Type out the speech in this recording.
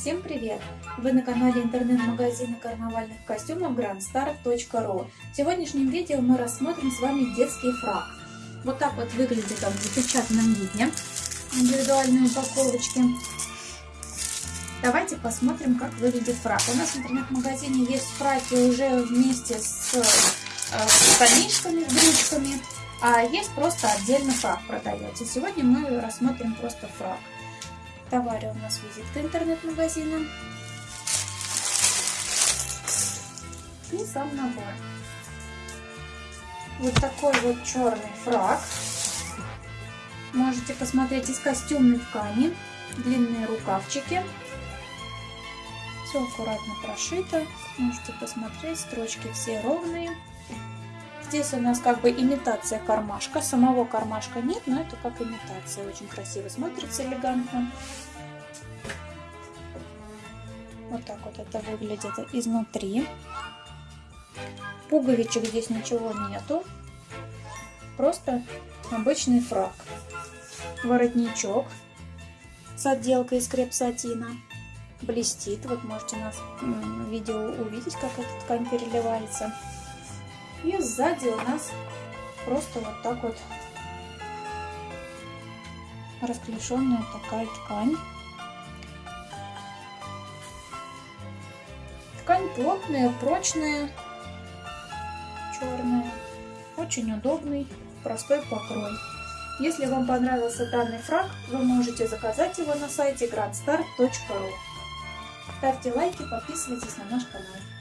Всем привет! Вы на канале интернет-магазина карнавальных костюмов grandstar.ru В сегодняшнем видео мы рассмотрим с вами детский фраг. Вот так вот выглядит он в запечатанном виде, индивидуальные упаковочки. Давайте посмотрим, как выглядит фраг. У нас в интернет-магазине есть фраки уже вместе с э, штанишками, с брючками, а есть просто отдельно фраг продается. Сегодня мы рассмотрим просто фраг. В товаре у нас визитка интернет-магазина. И сам набор. Вот такой вот черный фраг. Можете посмотреть из костюмной ткани. Длинные рукавчики. Все аккуратно прошито. Можете посмотреть, строчки все ровные. Здесь у нас как бы имитация кармашка. Самого кармашка нет, но это как имитация. Очень красиво смотрится, элегантно. Вот так вот это выглядит изнутри. Пуговичек здесь ничего нету. Просто обычный фраг. Воротничок с отделкой из креп-сатина. Блестит. Вот можете у нас видео увидеть, как эта ткань переливается. И сзади у нас просто вот так вот расклешенная такая ткань. Ткань плотная, прочная, черная. Очень удобный, простой покрой. Если вам понравился данный фраг, вы можете заказать его на сайте grandstar.ru. Ставьте лайки, подписывайтесь на наш канал.